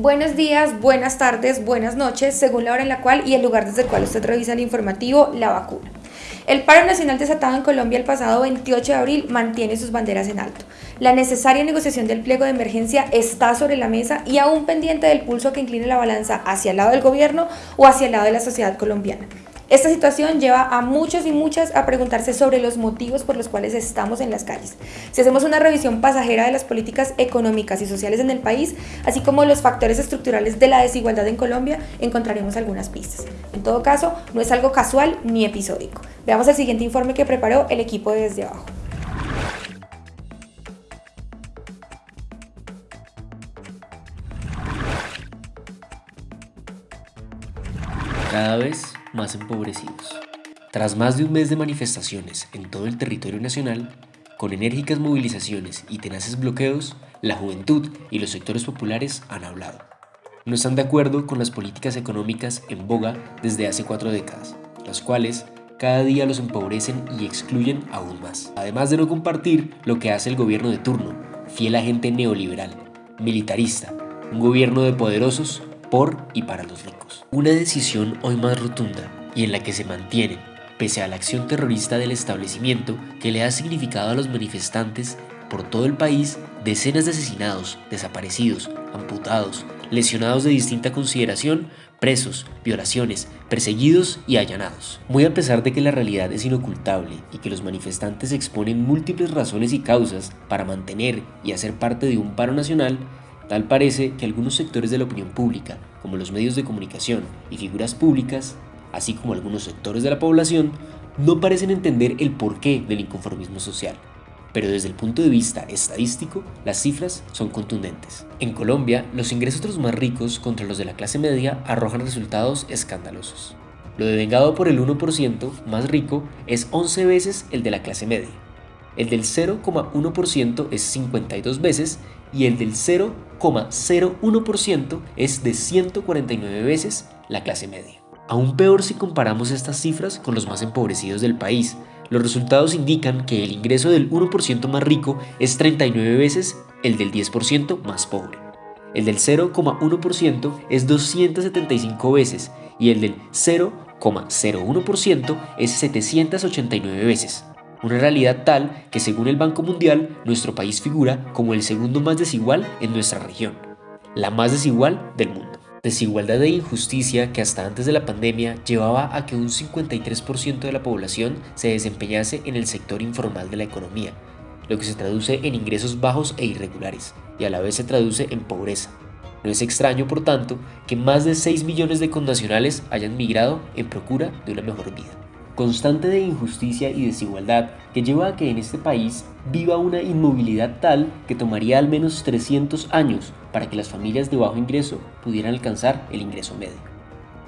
Buenos días, buenas tardes, buenas noches, según la hora en la cual y el lugar desde el cual usted revisa el informativo La Vacuna. El paro nacional desatado en Colombia el pasado 28 de abril mantiene sus banderas en alto. La necesaria negociación del pliego de emergencia está sobre la mesa y aún pendiente del pulso que incline la balanza hacia el lado del gobierno o hacia el lado de la sociedad colombiana. Esta situación lleva a muchos y muchas a preguntarse sobre los motivos por los cuales estamos en las calles. Si hacemos una revisión pasajera de las políticas económicas y sociales en el país, así como los factores estructurales de la desigualdad en Colombia, encontraremos algunas pistas. En todo caso, no es algo casual ni episódico. Veamos el siguiente informe que preparó el equipo de Desde Abajo. Cada vez más empobrecidos. Tras más de un mes de manifestaciones en todo el territorio nacional, con enérgicas movilizaciones y tenaces bloqueos, la juventud y los sectores populares han hablado. No están de acuerdo con las políticas económicas en boga desde hace cuatro décadas, las cuales cada día los empobrecen y excluyen aún más. Además de no compartir lo que hace el gobierno de turno, fiel agente neoliberal, militarista, un gobierno de poderosos por y para los ricos. Una decisión hoy más rotunda y en la que se mantiene, pese a la acción terrorista del establecimiento que le ha significado a los manifestantes por todo el país decenas de asesinados, desaparecidos, amputados, lesionados de distinta consideración, presos, violaciones, perseguidos y allanados. Muy a pesar de que la realidad es inocultable y que los manifestantes exponen múltiples razones y causas para mantener y hacer parte de un paro nacional, Tal parece que algunos sectores de la opinión pública, como los medios de comunicación y figuras públicas, así como algunos sectores de la población, no parecen entender el porqué del inconformismo social. Pero desde el punto de vista estadístico, las cifras son contundentes. En Colombia, los ingresos de los más ricos contra los de la clase media arrojan resultados escandalosos. Lo devengado por el 1% más rico es 11 veces el de la clase media. El del 0,1% es 52 veces y el del 0,01% es de 149 veces la clase media. Aún peor si comparamos estas cifras con los más empobrecidos del país. Los resultados indican que el ingreso del 1% más rico es 39 veces el del 10% más pobre. El del 0,1% es 275 veces y el del 0,01% es 789 veces. Una realidad tal que según el Banco Mundial, nuestro país figura como el segundo más desigual en nuestra región, la más desigual del mundo. Desigualdad e injusticia que hasta antes de la pandemia llevaba a que un 53% de la población se desempeñase en el sector informal de la economía, lo que se traduce en ingresos bajos e irregulares, y a la vez se traduce en pobreza. No es extraño, por tanto, que más de 6 millones de connacionales hayan migrado en procura de una mejor vida constante de injusticia y desigualdad que lleva a que en este país viva una inmovilidad tal que tomaría al menos 300 años para que las familias de bajo ingreso pudieran alcanzar el ingreso medio.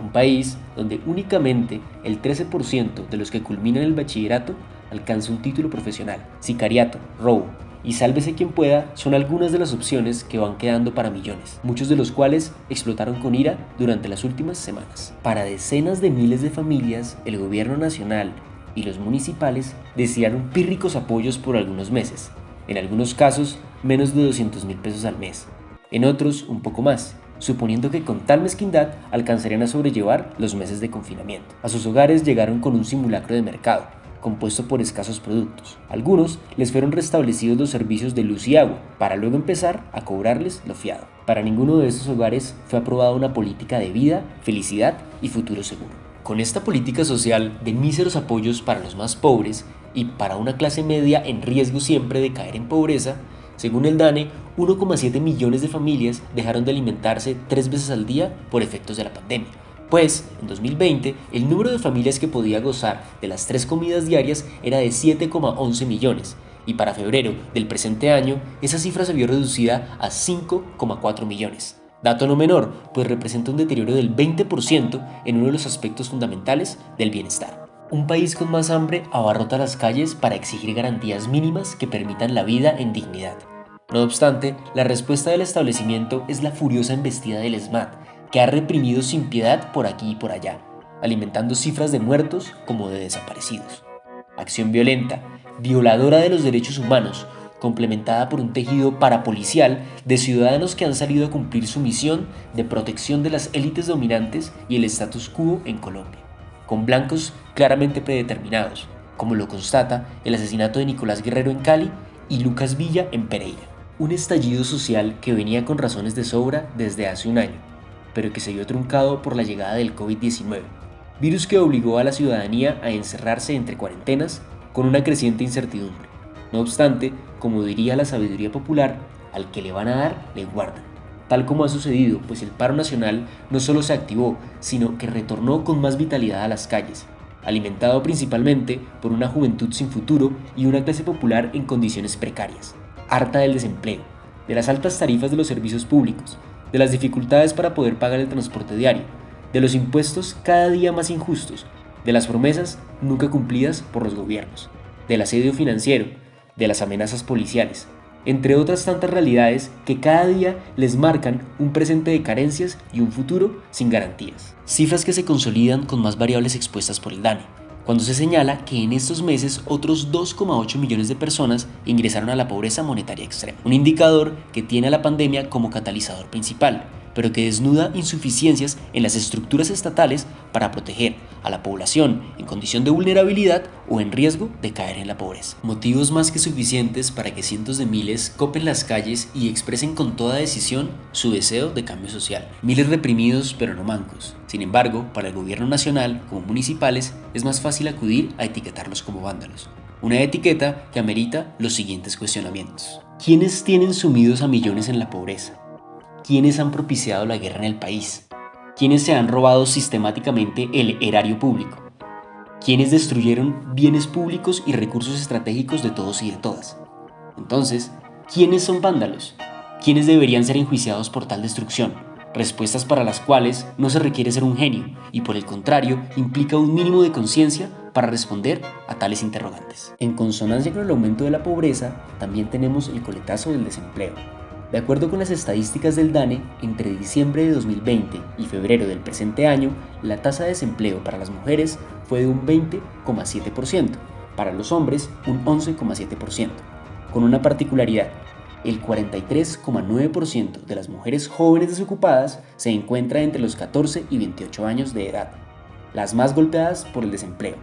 Un país donde únicamente el 13% de los que culminan el bachillerato alcanza un título profesional. Sicariato, robo, y sálvese quien pueda son algunas de las opciones que van quedando para millones, muchos de los cuales explotaron con ira durante las últimas semanas. Para decenas de miles de familias, el gobierno nacional y los municipales desearon pírricos apoyos por algunos meses, en algunos casos menos de 200 mil pesos al mes, en otros un poco más, suponiendo que con tal mezquindad alcanzarían a sobrellevar los meses de confinamiento. A sus hogares llegaron con un simulacro de mercado, compuesto por escasos productos. Algunos les fueron restablecidos los servicios de luz y agua, para luego empezar a cobrarles lo fiado. Para ninguno de esos hogares fue aprobada una política de vida, felicidad y futuro seguro. Con esta política social de míseros apoyos para los más pobres y para una clase media en riesgo siempre de caer en pobreza, según el DANE, 1,7 millones de familias dejaron de alimentarse tres veces al día por efectos de la pandemia pues en 2020 el número de familias que podía gozar de las tres comidas diarias era de 7,11 millones y para febrero del presente año esa cifra se vio reducida a 5,4 millones. Dato no menor, pues representa un deterioro del 20% en uno de los aspectos fundamentales del bienestar. Un país con más hambre abarrota las calles para exigir garantías mínimas que permitan la vida en dignidad. No obstante, la respuesta del establecimiento es la furiosa embestida del SMAT, que ha reprimido sin piedad por aquí y por allá, alimentando cifras de muertos como de desaparecidos. Acción violenta, violadora de los derechos humanos, complementada por un tejido parapolicial de ciudadanos que han salido a cumplir su misión de protección de las élites dominantes y el status quo en Colombia, con blancos claramente predeterminados, como lo constata el asesinato de Nicolás Guerrero en Cali y Lucas Villa en Pereira. Un estallido social que venía con razones de sobra desde hace un año, pero que se vio truncado por la llegada del COVID-19, virus que obligó a la ciudadanía a encerrarse entre cuarentenas con una creciente incertidumbre. No obstante, como diría la sabiduría popular, al que le van a dar, le guardan. Tal como ha sucedido, pues el paro nacional no solo se activó, sino que retornó con más vitalidad a las calles, alimentado principalmente por una juventud sin futuro y una clase popular en condiciones precarias, harta del desempleo, de las altas tarifas de los servicios públicos, de las dificultades para poder pagar el transporte diario, de los impuestos cada día más injustos, de las promesas nunca cumplidas por los gobiernos, del asedio financiero, de las amenazas policiales, entre otras tantas realidades que cada día les marcan un presente de carencias y un futuro sin garantías. Cifras que se consolidan con más variables expuestas por el DANE, cuando se señala que en estos meses otros 2,8 millones de personas ingresaron a la pobreza monetaria extrema, un indicador que tiene a la pandemia como catalizador principal, pero que desnuda insuficiencias en las estructuras estatales para proteger a la población en condición de vulnerabilidad o en riesgo de caer en la pobreza. Motivos más que suficientes para que cientos de miles copen las calles y expresen con toda decisión su deseo de cambio social. Miles reprimidos pero no mancos. Sin embargo, para el gobierno nacional como municipales es más fácil acudir a etiquetarlos como vándalos. Una etiqueta que amerita los siguientes cuestionamientos. ¿Quiénes tienen sumidos a millones en la pobreza? ¿Quiénes han propiciado la guerra en el país? ¿Quiénes se han robado sistemáticamente el erario público? ¿Quiénes destruyeron bienes públicos y recursos estratégicos de todos y de todas? Entonces, ¿quiénes son vándalos? ¿Quiénes deberían ser enjuiciados por tal destrucción? Respuestas para las cuales no se requiere ser un genio y por el contrario implica un mínimo de conciencia para responder a tales interrogantes. En consonancia con el aumento de la pobreza, también tenemos el coletazo del desempleo, de acuerdo con las estadísticas del DANE, entre diciembre de 2020 y febrero del presente año, la tasa de desempleo para las mujeres fue de un 20,7%, para los hombres un 11,7%, con una particularidad, el 43,9% de las mujeres jóvenes desocupadas se encuentra entre los 14 y 28 años de edad, las más golpeadas por el desempleo,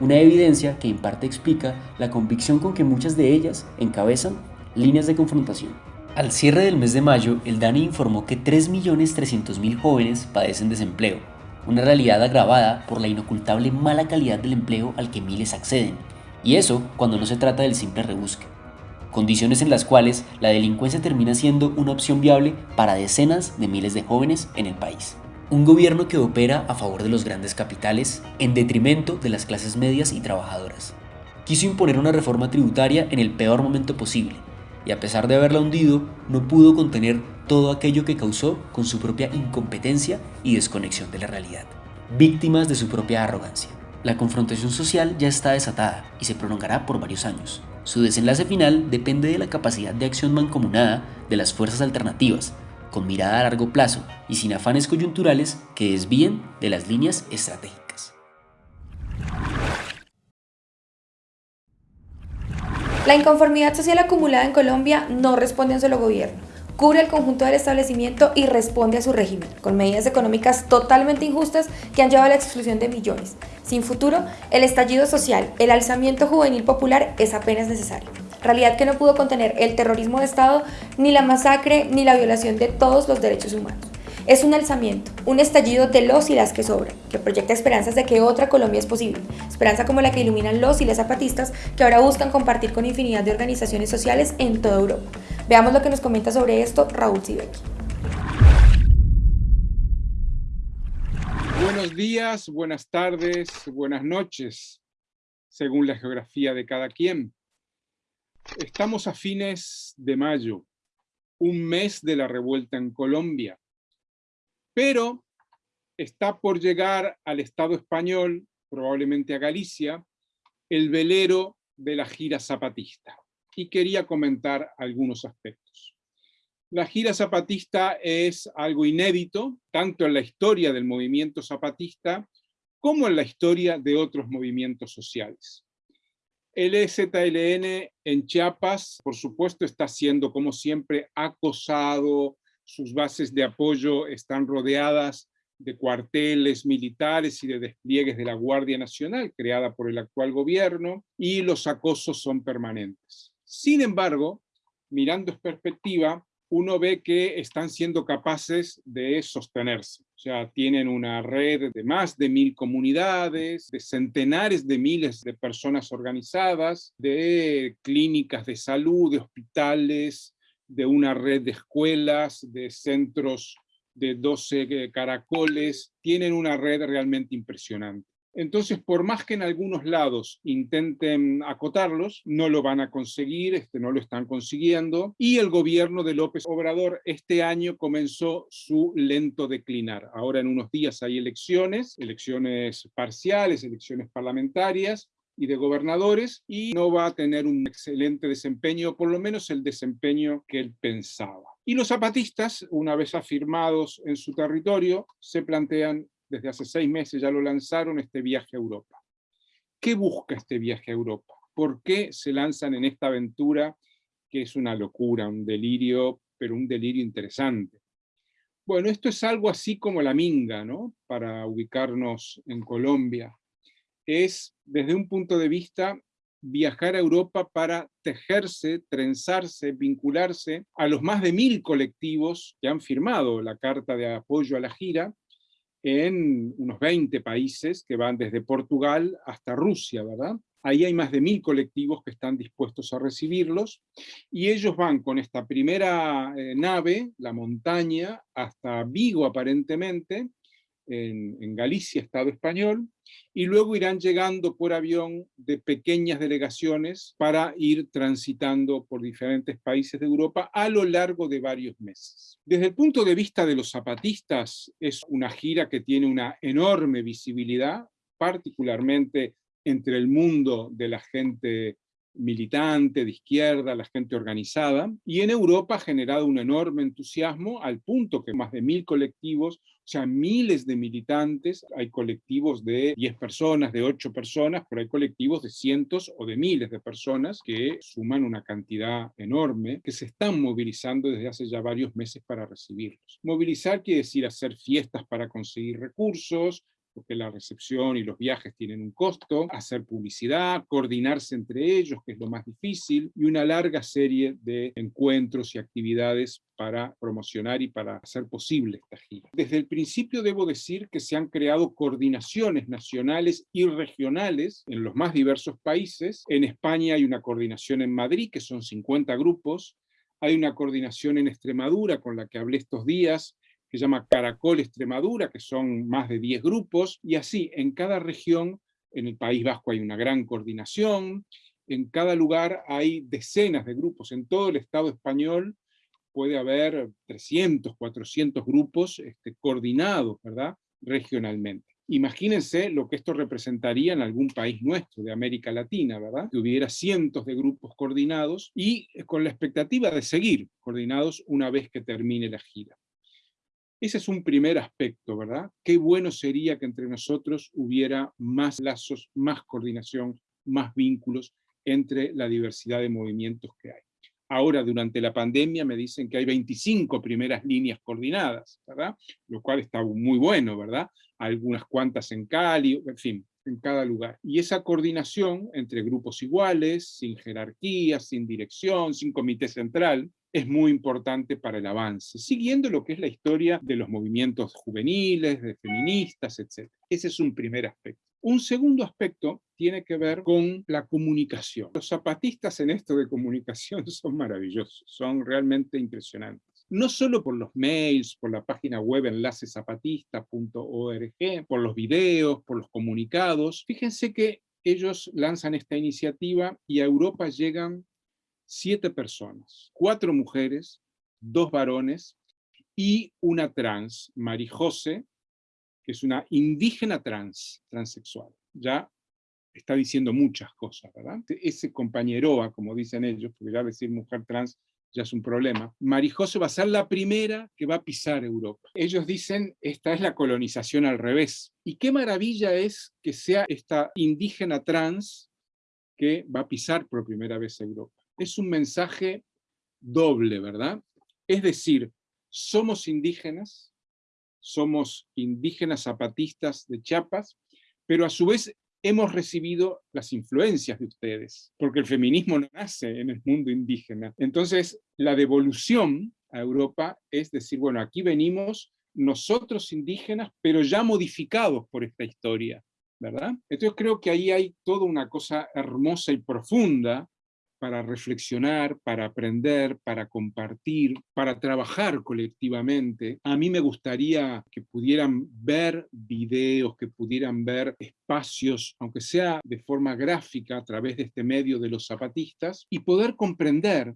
una evidencia que en parte explica la convicción con que muchas de ellas encabezan líneas de confrontación. Al cierre del mes de mayo, el DANI informó que 3.300.000 jóvenes padecen desempleo, una realidad agravada por la inocultable mala calidad del empleo al que miles acceden, y eso cuando no se trata del simple rebusque. Condiciones en las cuales la delincuencia termina siendo una opción viable para decenas de miles de jóvenes en el país. Un gobierno que opera a favor de los grandes capitales en detrimento de las clases medias y trabajadoras. Quiso imponer una reforma tributaria en el peor momento posible, y a pesar de haberla hundido, no pudo contener todo aquello que causó con su propia incompetencia y desconexión de la realidad, víctimas de su propia arrogancia. La confrontación social ya está desatada y se prolongará por varios años. Su desenlace final depende de la capacidad de acción mancomunada de las fuerzas alternativas, con mirada a largo plazo y sin afanes coyunturales que desvíen de las líneas estratégicas. La inconformidad social acumulada en Colombia no responde a un solo gobierno. Cubre el conjunto del establecimiento y responde a su régimen, con medidas económicas totalmente injustas que han llevado a la exclusión de millones. Sin futuro, el estallido social, el alzamiento juvenil popular es apenas necesario. Realidad que no pudo contener el terrorismo de Estado, ni la masacre, ni la violación de todos los derechos humanos. Es un alzamiento, un estallido de los y las que sobran, que proyecta esperanzas de que otra Colombia es posible, esperanza como la que iluminan los y las zapatistas que ahora buscan compartir con infinidad de organizaciones sociales en toda Europa. Veamos lo que nos comenta sobre esto Raúl Sibeki. Buenos días, buenas tardes, buenas noches, según la geografía de cada quien. Estamos a fines de mayo, un mes de la revuelta en Colombia pero está por llegar al Estado español, probablemente a Galicia, el velero de la gira zapatista. Y quería comentar algunos aspectos. La gira zapatista es algo inédito, tanto en la historia del movimiento zapatista como en la historia de otros movimientos sociales. El EZLN en Chiapas, por supuesto, está siendo, como siempre, acosado, sus bases de apoyo están rodeadas de cuarteles militares y de despliegues de la Guardia Nacional, creada por el actual gobierno, y los acosos son permanentes. Sin embargo, mirando en perspectiva, uno ve que están siendo capaces de sostenerse. O sea, tienen una red de más de mil comunidades, de centenares de miles de personas organizadas, de clínicas de salud, de hospitales, de una red de escuelas, de centros de 12 caracoles, tienen una red realmente impresionante. Entonces, por más que en algunos lados intenten acotarlos, no lo van a conseguir, este, no lo están consiguiendo, y el gobierno de López Obrador este año comenzó su lento declinar. Ahora en unos días hay elecciones, elecciones parciales, elecciones parlamentarias, y de gobernadores y no va a tener un excelente desempeño, por lo menos el desempeño que él pensaba. Y los zapatistas, una vez afirmados en su territorio, se plantean, desde hace seis meses ya lo lanzaron, este viaje a Europa. ¿Qué busca este viaje a Europa? ¿Por qué se lanzan en esta aventura que es una locura, un delirio, pero un delirio interesante? Bueno, esto es algo así como la minga, ¿no? Para ubicarnos en Colombia es, desde un punto de vista, viajar a Europa para tejerse, trenzarse, vincularse a los más de mil colectivos que han firmado la carta de apoyo a la gira en unos 20 países que van desde Portugal hasta Rusia, ¿verdad? Ahí hay más de mil colectivos que están dispuestos a recibirlos y ellos van con esta primera eh, nave, la montaña, hasta Vigo aparentemente, en, Galicia, Estado español, y luego irán llegando por avión de pequeñas delegaciones para ir transitando por diferentes países de Europa a lo largo de varios meses. Desde el punto de vista de los zapatistas, es una gira que tiene una enorme visibilidad, particularmente entre el mundo de la gente militante, de izquierda, la gente organizada, y en Europa ha generado un enorme entusiasmo al punto que más de mil colectivos, sea, miles de militantes, hay colectivos de 10 personas, de 8 personas, pero hay colectivos de cientos o de miles de personas que suman una cantidad enorme, que se están movilizando desde hace ya varios meses para recibirlos. Movilizar quiere decir hacer fiestas para conseguir recursos, porque la recepción y los viajes tienen un costo, hacer publicidad, coordinarse entre ellos, que es lo más difícil, y una larga serie de encuentros y actividades para promocionar y para hacer posible esta gira. Desde el principio debo decir que se han creado coordinaciones nacionales y regionales en los más diversos países. En España hay una coordinación en Madrid, que son 50 grupos, hay una coordinación en Extremadura con la que hablé estos días, que se llama Caracol Extremadura, que son más de 10 grupos, y así en cada región, en el País Vasco hay una gran coordinación, en cada lugar hay decenas de grupos, en todo el Estado español puede haber 300, 400 grupos este, coordinados, ¿verdad?, regionalmente. Imagínense lo que esto representaría en algún país nuestro, de América Latina, ¿verdad? Que hubiera cientos de grupos coordinados y con la expectativa de seguir coordinados una vez que termine la gira. Ese es un primer aspecto, ¿verdad? Qué bueno sería que entre nosotros hubiera más lazos, más coordinación, más vínculos entre la diversidad de movimientos que hay. Ahora, durante la pandemia, me dicen que hay 25 primeras líneas coordinadas, ¿verdad? Lo cual está muy bueno, ¿verdad? Algunas cuantas en Cali, en fin, en cada lugar. Y esa coordinación entre grupos iguales, sin jerarquía, sin dirección, sin comité central, es muy importante para el avance, siguiendo lo que es la historia de los movimientos juveniles, de feministas, etc. Ese es un primer aspecto. Un segundo aspecto tiene que ver con la comunicación. Los zapatistas en esto de comunicación son maravillosos, son realmente impresionantes. No solo por los mails, por la página web enlacezapatista.org, por los videos, por los comunicados. Fíjense que ellos lanzan esta iniciativa y a Europa llegan siete personas, cuatro mujeres, dos varones y una trans, Marijose, que es una indígena trans, transexual. Ya está diciendo muchas cosas, ¿verdad? Ese compañeroa, como dicen ellos, porque ya decir mujer trans ya es un problema. Marijose va a ser la primera que va a pisar Europa. Ellos dicen, esta es la colonización al revés. Y qué maravilla es que sea esta indígena trans que va a pisar por primera vez Europa. Es un mensaje doble, ¿verdad? Es decir, somos indígenas, somos indígenas zapatistas de Chiapas, pero a su vez hemos recibido las influencias de ustedes, porque el feminismo no nace en el mundo indígena. Entonces, la devolución a Europa es decir, bueno, aquí venimos nosotros indígenas, pero ya modificados por esta historia, ¿verdad? Entonces creo que ahí hay toda una cosa hermosa y profunda para reflexionar, para aprender, para compartir, para trabajar colectivamente. A mí me gustaría que pudieran ver videos, que pudieran ver espacios, aunque sea de forma gráfica a través de este medio de los zapatistas, y poder comprender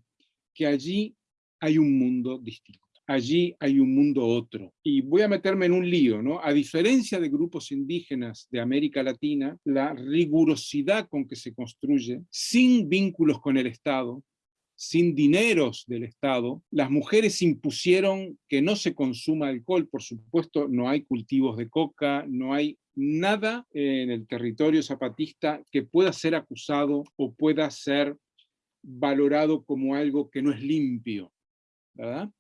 que allí hay un mundo distinto allí hay un mundo otro. Y voy a meterme en un lío, ¿no? A diferencia de grupos indígenas de América Latina, la rigurosidad con que se construye, sin vínculos con el Estado, sin dineros del Estado, las mujeres impusieron que no se consuma alcohol, por supuesto no hay cultivos de coca, no hay nada en el territorio zapatista que pueda ser acusado o pueda ser valorado como algo que no es limpio, ¿verdad?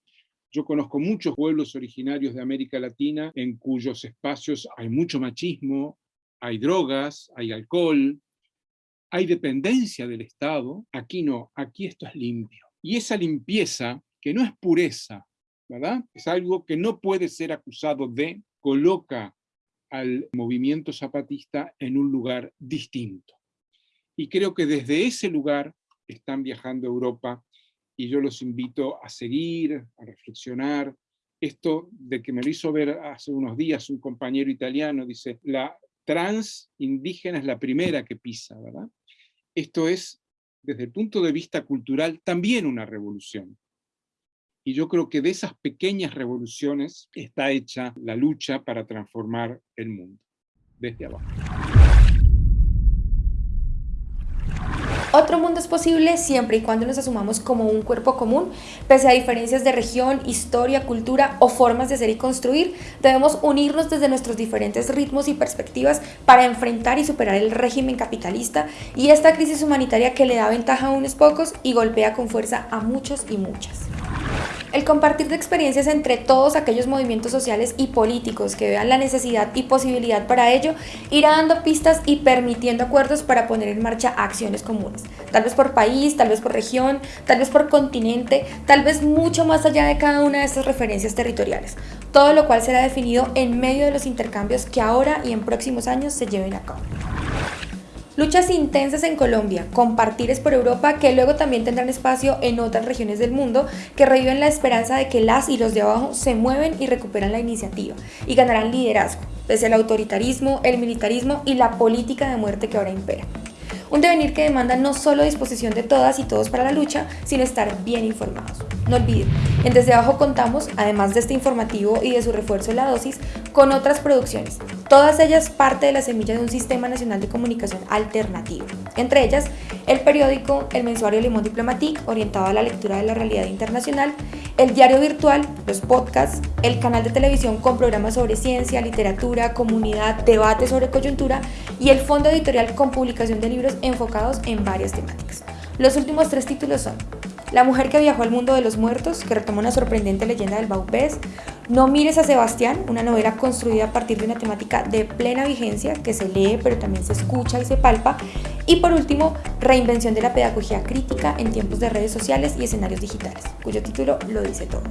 Yo conozco muchos pueblos originarios de América Latina en cuyos espacios hay mucho machismo, hay drogas, hay alcohol, hay dependencia del Estado. Aquí no, aquí esto es limpio. Y esa limpieza, que no es pureza, ¿verdad? Es algo que no puede ser acusado de, coloca al movimiento zapatista en un lugar distinto. Y creo que desde ese lugar están viajando a Europa y yo los invito a seguir, a reflexionar. Esto de que me lo hizo ver hace unos días un compañero italiano, dice, la trans indígena es la primera que pisa, ¿verdad? Esto es, desde el punto de vista cultural, también una revolución. Y yo creo que de esas pequeñas revoluciones está hecha la lucha para transformar el mundo, desde abajo. Otro mundo es posible siempre y cuando nos asumamos como un cuerpo común, pese a diferencias de región, historia, cultura o formas de ser y construir, debemos unirnos desde nuestros diferentes ritmos y perspectivas para enfrentar y superar el régimen capitalista y esta crisis humanitaria que le da ventaja a unos pocos y golpea con fuerza a muchos y muchas. El compartir de experiencias entre todos aquellos movimientos sociales y políticos que vean la necesidad y posibilidad para ello irá dando pistas y permitiendo acuerdos para poner en marcha acciones comunes, tal vez por país, tal vez por región, tal vez por continente, tal vez mucho más allá de cada una de estas referencias territoriales, todo lo cual será definido en medio de los intercambios que ahora y en próximos años se lleven a cabo. Luchas intensas en Colombia, compartires por Europa que luego también tendrán espacio en otras regiones del mundo que reviven la esperanza de que las y los de abajo se mueven y recuperan la iniciativa y ganarán liderazgo, pese al autoritarismo, el militarismo y la política de muerte que ahora impera. Un devenir que demanda no solo disposición de todas y todos para la lucha, sino estar bien informados. No olviden, en Desde Abajo contamos, además de este informativo y de su refuerzo en la dosis, con otras producciones, todas ellas parte de la semilla de un sistema nacional de comunicación alternativo. Entre ellas, el periódico El Mensuario Limón Diplomatique, orientado a la lectura de la realidad internacional, el diario virtual, los podcasts, el canal de televisión con programas sobre ciencia, literatura, comunidad, debate sobre coyuntura y el fondo editorial con publicación de libros enfocados en varias temáticas. Los últimos tres títulos son La mujer que viajó al mundo de los muertos, que retoma una sorprendente leyenda del Baupés, No mires a Sebastián, una novela construida a partir de una temática de plena vigencia que se lee pero también se escucha y se palpa, y por último, Reinvención de la pedagogía crítica en tiempos de redes sociales y escenarios digitales, cuyo título lo dice todo.